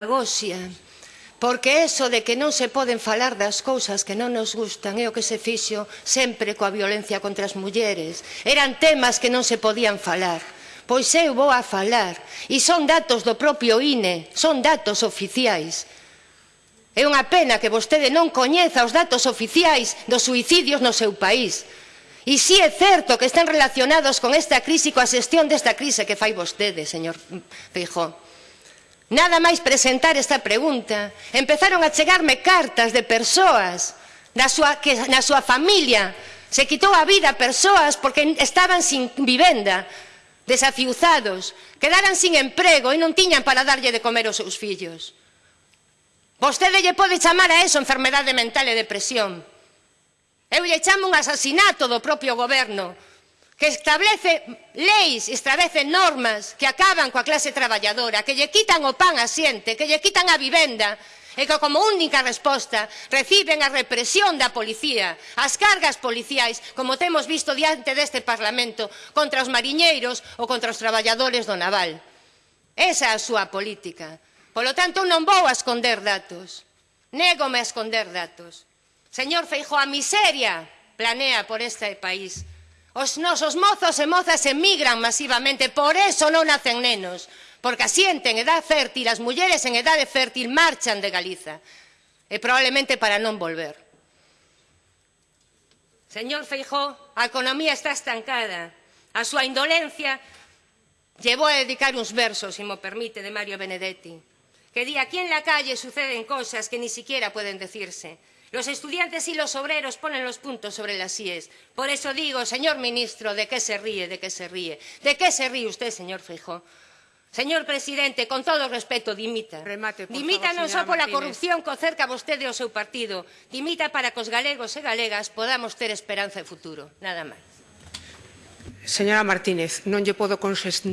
demagoxia. Porque eso de que non se poden falar das cousas que non nos gustan é o que se fixo sempre coa violencia contra as mulleres. Eran temas que non se podían falar. Pois eu vou a falar. E son datos do propio INE, son datos oficiais. É unha pena que vostede non coñeza os datos oficiais dos suicidios no seu país. E si é certo que están relacionados con esta crise e coa xestión desta crise que fai vostede, señor Feijóo Nada máis presentar esta pregunta, empezaron a chegarme cartas de persoas na súa, que na súa familia se quitou a vida a persoas porque estaban sin vivenda, desafiuzados, quedaran sin emprego e non tiñan para darlle de comer aos seus fillos. Vostede lle pode chamar a eso enfermedade mental e depresión. Eu lle chamo un asasinato do propio goberno, que establece leis, establece normas que acaban coa clase traballadora, que lle quitan o pan a xente, que lle quitan a vivenda, e que como única resposta reciben a represión da policía, as cargas policiais, como temos visto diante deste Parlamento, contra os mariñeiros ou contra os traballadores do naval. Esa é a súa política. Polo tanto, non vou a esconder datos. Négome a esconder datos. Señor Feijóo, a miseria planea por este país. Os nosos mozos e mozas emigran masivamente, por eso non nacen nenos, porque asienten edad fértil, as mulleres en edade fértil marchan de Galiza, e probablemente para non volver. Señor Feijó, a economía está estancada. A súa indolencia llevou a dedicar uns versos, se si mo permite, de Mario Benedetti, que di aquí en la calle suceden cosas que ni siquiera pueden decirse. Los estudiantes y los obreros ponen los puntos sobre las IES. Por eso digo, señor ministro, ¿de qué se ríe? ¿De qué se ríe? ¿De qué se ríe usted, señor Feijó? Señor presidente, con todo respeto, dimita. Remate, por dimita favor, non só pola corrupción que cerca vostede o seu partido, dimita para que os galegos e galegas podamos ter esperanza e futuro. Nada máis. Señora Martínez, non lle podo consentir